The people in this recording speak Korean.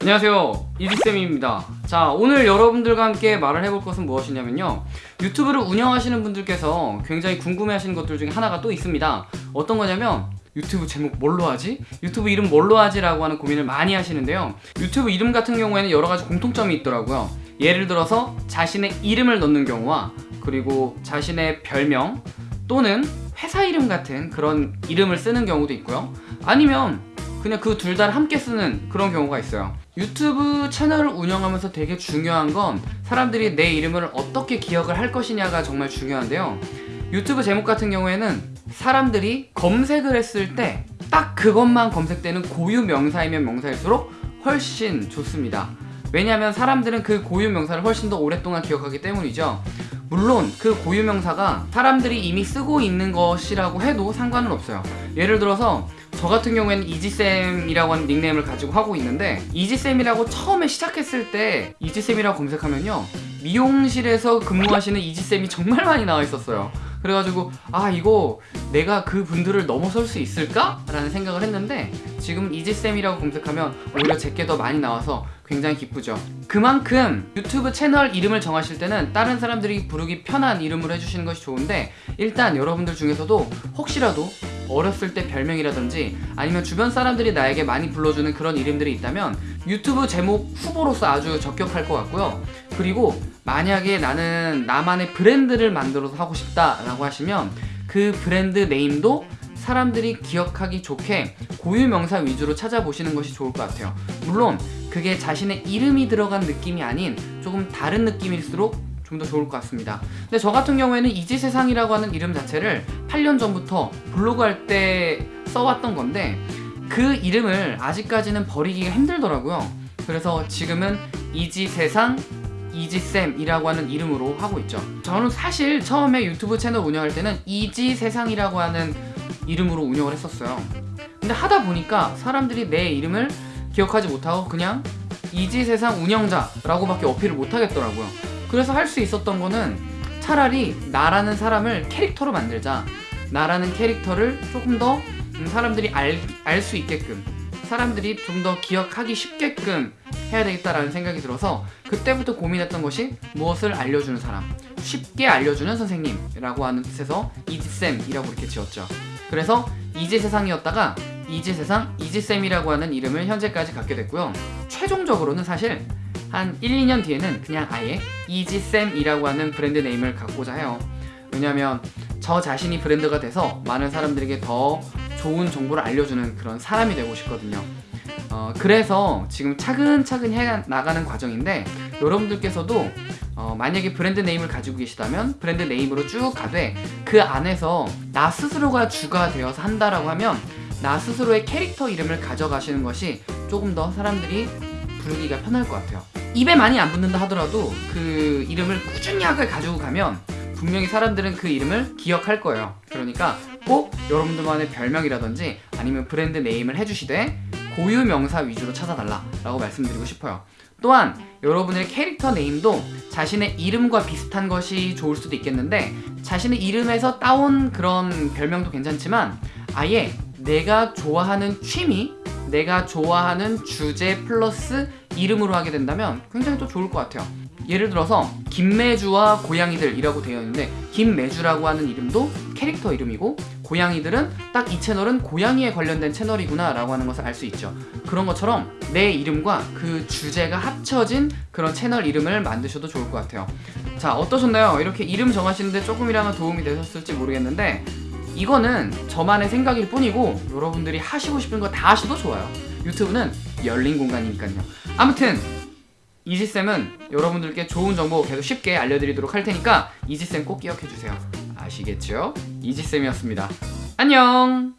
안녕하세요. 이지쌤입니다. 자 오늘 여러분들과 함께 말을 해볼 것은 무엇이냐면요. 유튜브를 운영하시는 분들께서 굉장히 궁금해 하시는 것들 중에 하나가 또 있습니다. 어떤 거냐면 유튜브 제목 뭘로 하지? 유튜브 이름 뭘로 하지? 라고 하는 고민을 많이 하시는데요. 유튜브 이름 같은 경우에는 여러 가지 공통점이 있더라고요. 예를 들어서 자신의 이름을 넣는 경우와 그리고 자신의 별명 또는 회사 이름 같은 그런 이름을 쓰는 경우도 있고요. 아니면 그냥 그 둘 다 함께 쓰는 그런 경우가 있어요 유튜브 채널을 운영하면서 되게 중요한 건 사람들이 내 이름을 어떻게 기억을 할 것이냐가 정말 중요한데요. 유튜브 제목 같은 경우에는 사람들이 검색을 했을 때 딱 그것만 검색되는 고유 명사이면 명사일수록 훨씬 좋습니다. 왜냐하면 사람들은 그 고유 명사를 훨씬 더 오랫동안 기억하기 때문이죠. 물론 그 고유 명사가 사람들이 이미 쓰고 있는 것이라고 해도 상관은 없어요. 예를 들어서 저 같은 경우에는 이지쌤이라고 하는 닉네임을 가지고 하고 있는데 이지쌤이라고 처음에 시작했을 때 이지쌤이라고 검색하면요 미용실에서 근무하시는 이지쌤이 정말 많이 나와 있었어요 그래가지고 아 이거 내가 그 분들을 넘어설 수 있을까? 라는 생각을 했는데 지금 이지쌤이라고 검색하면 오히려 제게 더 많이 나와서 굉장히 기쁘죠 그만큼 유튜브 채널 이름을 정하실 때는 다른 사람들이 부르기 편한 이름으로 해주시는 것이 좋은데 일단 여러분들 중에서도 혹시라도 어렸을 때 별명이라든지 아니면 주변 사람들이 나에게 많이 불러주는 그런 이름들이 있다면 유튜브 제목 후보로서 아주 적격할 것 같고요. 그리고 만약에 나는 나만의 브랜드를 만들어서 하고 싶다 라고 하시면 그 브랜드 네임도 사람들이 기억하기 좋게 고유 명사 위주로 찾아보시는 것이 좋을 것 같아요. 물론 그게 자신의 이름이 들어간 느낌이 아닌 조금 다른 느낌일수록 좀 더 좋을 것 같습니다. 근데 저 같은 경우에는 이지세상이라고 하는 이름 자체를 8년 전부터 블로그 할 때 써왔던 건데 그 이름을 아직까지는 버리기가 힘들더라고요. 그래서 지금은 이지세상 이지쌤이라고 하는 이름으로 하고 있죠. 저는 사실 처음에 유튜브 채널 운영할 때는 이지세상이라고 하는 이름으로 운영을 했었어요. 근데 하다 보니까 사람들이 내 이름을 기억하지 못하고 그냥 이지세상 운영자라고 밖에 어필을 못하겠더라고요 그래서 할 수 있었던 거는 차라리 나라는 사람을 캐릭터로 만들자. 나라는 캐릭터를 조금 더 음, 사람들이 알 수 있게끔 사람들이 좀 더 기억하기 쉽게끔 해야 되겠다라는 생각이 들어서 그때부터 고민했던 것이 무엇을 알려주는 사람 쉽게 알려주는 선생님이라고 하는 뜻에서 이지쌤이라고 이렇게 지었죠. 그래서 이지세상이었다가 이지세상 이지쌤이라고 하는 이름을 현재까지 갖게 됐고요. 최종적으로는 사실 한 1, 2년 뒤에는 그냥 아예 이지쌤이라고 하는 brand name을 갖고자 해요. 왜냐면 저 자신이 브랜드가 돼서 많은 사람들에게 더 좋은 정보를 알려주는 그런 사람이 되고 싶거든요. 어, 그래서 지금 차근차근 해 나가는 과정인데 여러분들께서도 어, 만약에 brand name을 가지고 계시다면 brand name으로 쭉 가되 그 안에서 나 스스로가 주가 되어서 한다라고 하면 나 스스로의 캐릭터 이름을 가져가시는 것이 조금 더 사람들이 부르기가 편할 것 같아요 입에 많이 안 붙는다 하더라도 그 이름을 꾸준히 하게 가지고 가면 분명히 사람들은 그 이름을 기억할 거예요. 그러니까 꼭 여러분들만의 별명이라든지 아니면 브랜드 네임을 해주시되 고유 명사 위주로 찾아달라 라고 말씀드리고 싶어요. 또한 여러분의 캐릭터 네임도 자신의 이름과 비슷한 것이 좋을 수도 있겠는데 자신의 이름에서 따온 그런 별명도 괜찮지만 아예 내가 좋아하는 취미 내가 좋아하는 주제 플러스 이름으로 하게 된다면 굉장히 또 좋을 것 같아요. 예를 들어서 김매주와 고양이들이라고 되어 있는데 김매주라고 하는 이름도 캐릭터 이름이고 고양이들은 딱 이 채널은 고양이에 관련된 채널이구나 라고 하는 것을 알 수 있죠. 그런 것처럼 내 이름과 그 주제가 합쳐진 그런 채널 이름을 만드셔도 좋을 것 같아요. 자 어떠셨나요? 이렇게 이름 정하시는데 조금이라도 도움이 되셨을지 모르겠는데 이거는 저만의 생각일 뿐이고 여러분들이 하시고 싶은 거 다 하셔도 좋아요. 유튜브는 열린 공간이니까요. 아무튼 이지쌤은 여러분들께 좋은 정보 계속 쉽게 알려드리도록 할 테니까 이지쌤 꼭 기억해주세요. 아시겠죠? 이지쌤이었습니다. 안녕